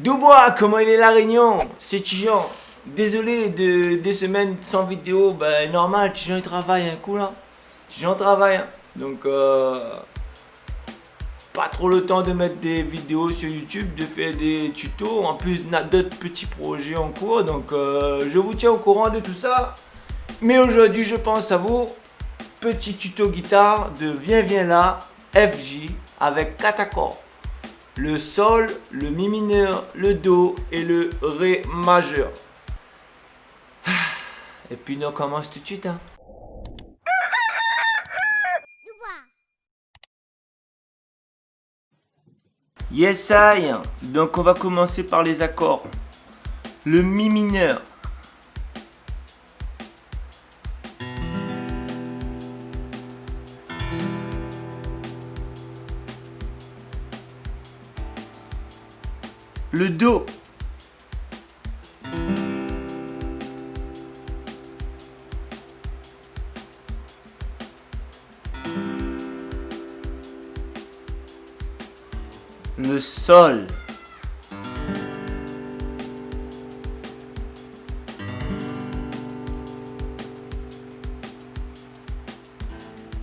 Dubois, comment il est la réunion? C'est Tijan. Désolé de des semaines sans vidéo, ben normal, Tijan il travaille un coup là. Tijan travaille, hein. donc euh, pas trop le temps de mettre des vidéos sur YouTube, de faire des tutos. En plus, on a d'autres petits projets en cours, donc euh, je vous tiens au courant de tout ça. Mais aujourd'hui, je pense à vous. Petit tuto guitare de Viens Viens là, FJ, avec 4 accords le Sol, le Mi mineur, le Do et le Ré majeur. Et puis on commence tout de suite. Hein. Yes I Donc on va commencer par les accords. Le Mi mineur. Le Do. Le Sol.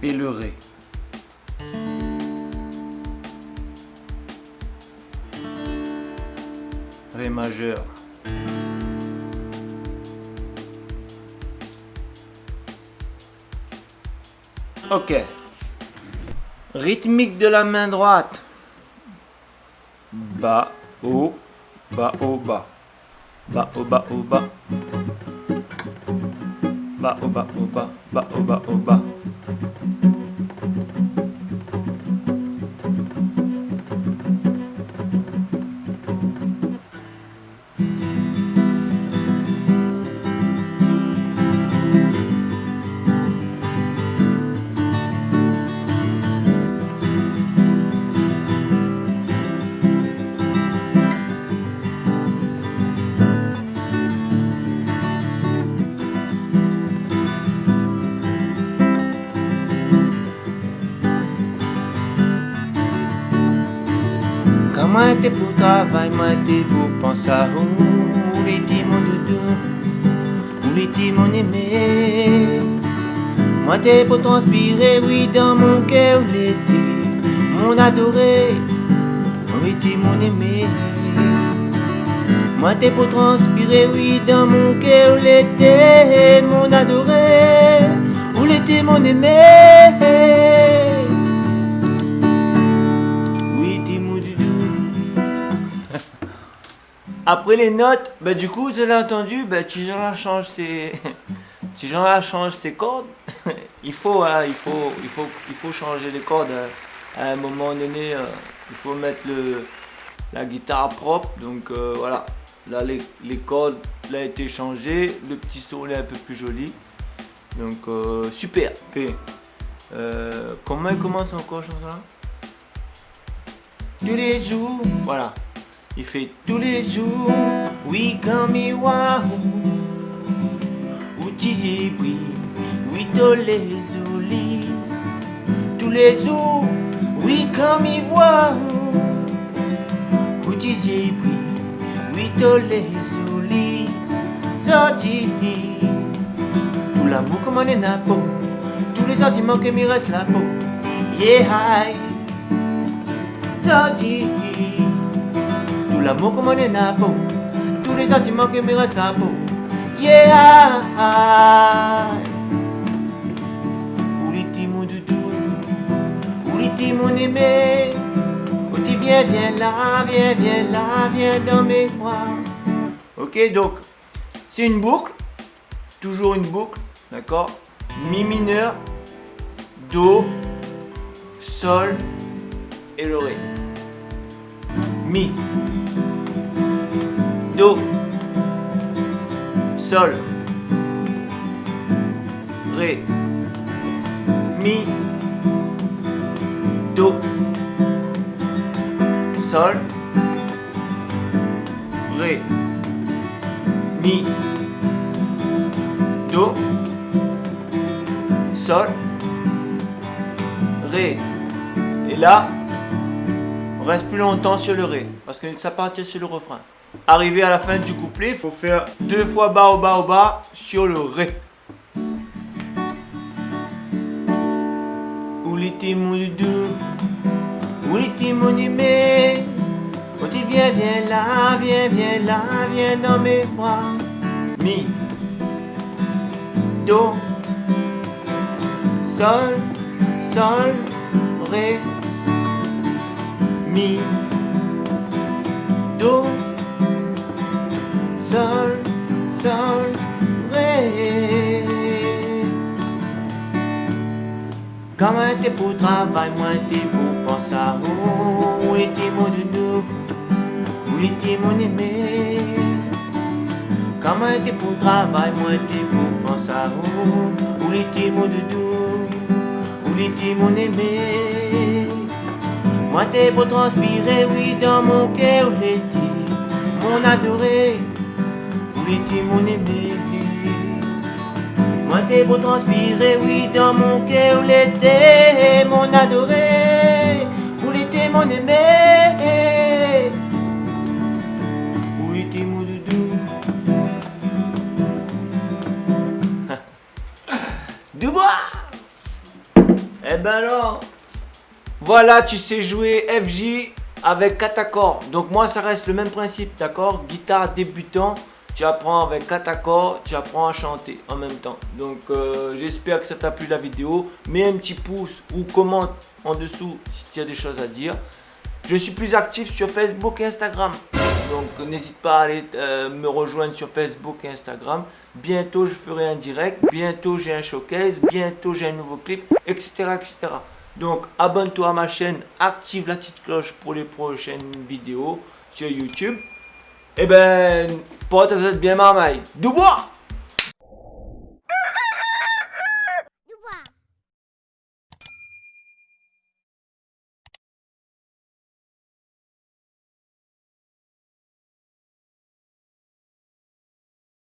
Et le Ré. Majeur. Ok. Rythmique de la main droite. Bas, haut, bas, haut, bas. Bas, haut, bas, haut, bas. Bas, haut, bas, haut, bas. Bas, haut, bas, haut, bas. T'es pour travail, moi t'es pour penser à où les mon doudou, où les mon aimé. Moi t'es pour transpirer, oui, dans mon cœur, où l'été, mon adoré, où était mon aimé. Moi t'es pour transpirer, oui, dans mon cœur, où l'été, mon adoré, où l'été, mon aimé. Après les notes, bah du coup, vous avez entendu, bah Tijan change ses... Tijan change ses cordes. il faut, hein, il faut, il faut, il faut changer les cordes. Hein. À un moment donné, euh, il faut mettre le, la guitare propre. Donc euh, voilà, là les, les cordes là, a été changées. Le petit son est un peu plus joli. Donc euh, super. comment il commence encore chanson Tous les jours, voilà. Il fait tous les jours, oui comme Où tu oui, oui tous les olis Tous les jours, oui comme Où tu oui, oui tous les olis Sorti. Tout l'amour comme on est na peau. Tous les sentiments que me reste la peau. Yeah, Sorti l'amour comme on est na peau Tous les sentiments qui me restent à peau Yeah Ouliti mon doudou Ouliti mon aimé Où viens, viens là, viens, viens là, viens dans mes bras. Ok donc c'est une boucle Toujours une boucle D'accord? Mi mineur Do Sol et le Ré Mi Do Sol. Ré. Mi. Do. Sol. Ré. Mi. Do. Sol. Ré. Et là On reste plus longtemps sur le ré, parce que ça partit sur le refrain. Arrivé à la fin du couplet, il faut faire deux fois bas au bas au bas sur le ré. Oh tu viens, viens là, viens, viens là, viens dans mes bras. Mi, do, sol, sol, ré, mi, Comment t'es pour travail, moi t'es pour penser à où, où était mon doudou, où était mon aimé. Comment t'es pour travail, moi t'es pour penser à où, où était mon doudou, où était mon aimé. Moi t'es pour transpirer, oui, dans mon cœur, où était mon adoré, où était mon aimé. Moi t'es pour transpirer, oui, dans mon cœur, l'été, mon adoré, où l'été, mon aimé, où était mon doudou. Dubois Eh ben alors Voilà, tu sais jouer FJ avec 4 accords. Donc moi, ça reste le même principe, d'accord? Guitare débutant, tu apprends avec 4 accords, tu apprends à chanter en même temps. Donc euh, j'espère que ça t'a plu la vidéo. Mets un petit pouce ou commente en dessous si tu as des choses à dire. Je suis plus actif sur Facebook et Instagram. Donc n'hésite pas à aller euh, me rejoindre sur Facebook et Instagram. Bientôt je ferai un direct, bientôt j'ai un showcase, bientôt j'ai un nouveau clip, etc. etc. Donc abonne-toi à ma chaîne, active la petite cloche pour les prochaines vidéos sur YouTube. Et ben, porte-toi bien marmaille. Du bois